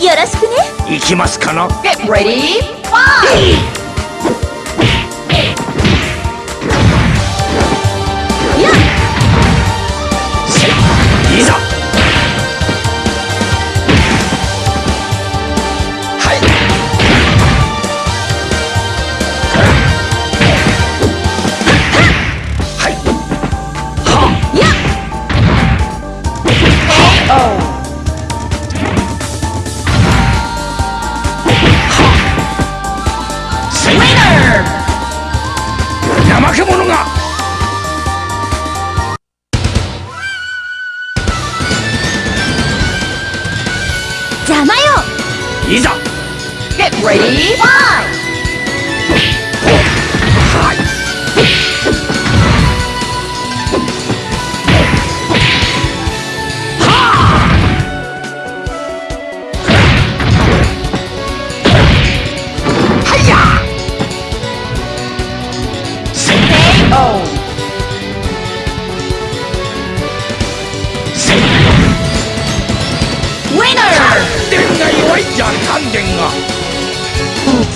よろしくね。行きますかな。Get ready, 邪魔よいざ Get ready, fight!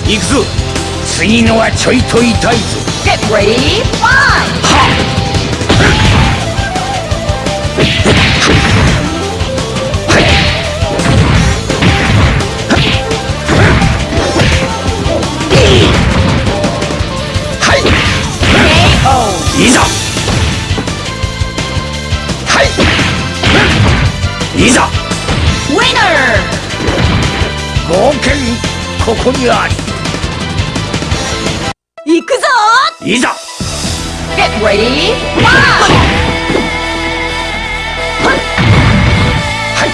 行くぞ。次のはちょいと痛いぞ。Get ready, い。ざ。はい。いざ。Winner! 冒険ここにあ行いざ Get ready, fight! は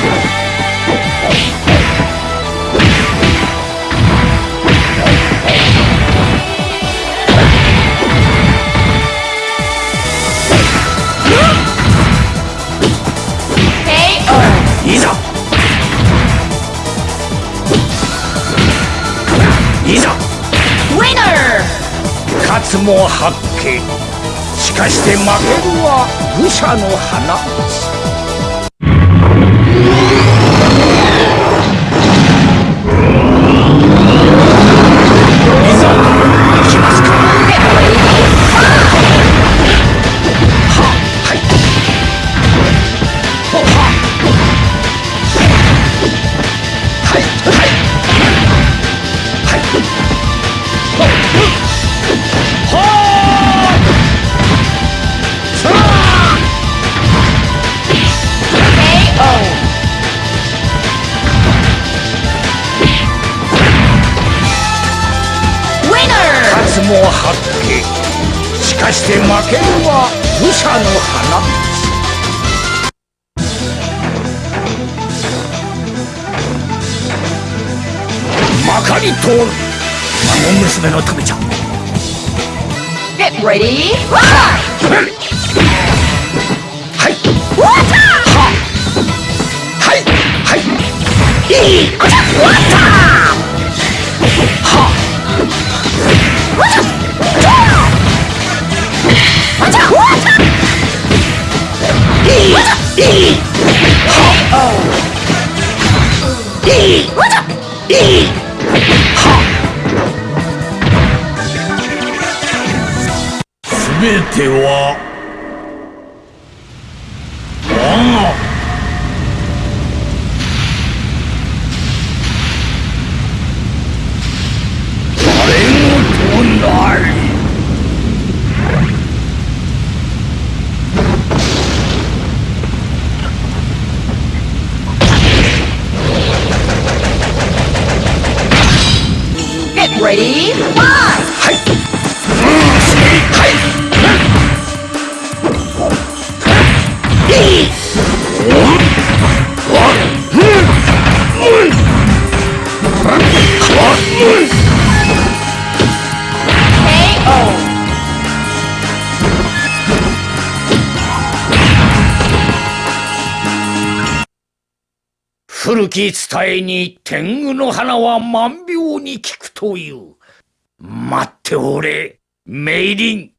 いいざいざ Winner! 勝つも八景。しかして負けるは愚者の花。八景しかして負けるは武者の花。まかり通る。孫娘のためじゃ。Get ready! はい。ははい。はい。いい。はては Ready? One! 古き伝えに天狗の花は万病に効くという。待っておれ、メイリン。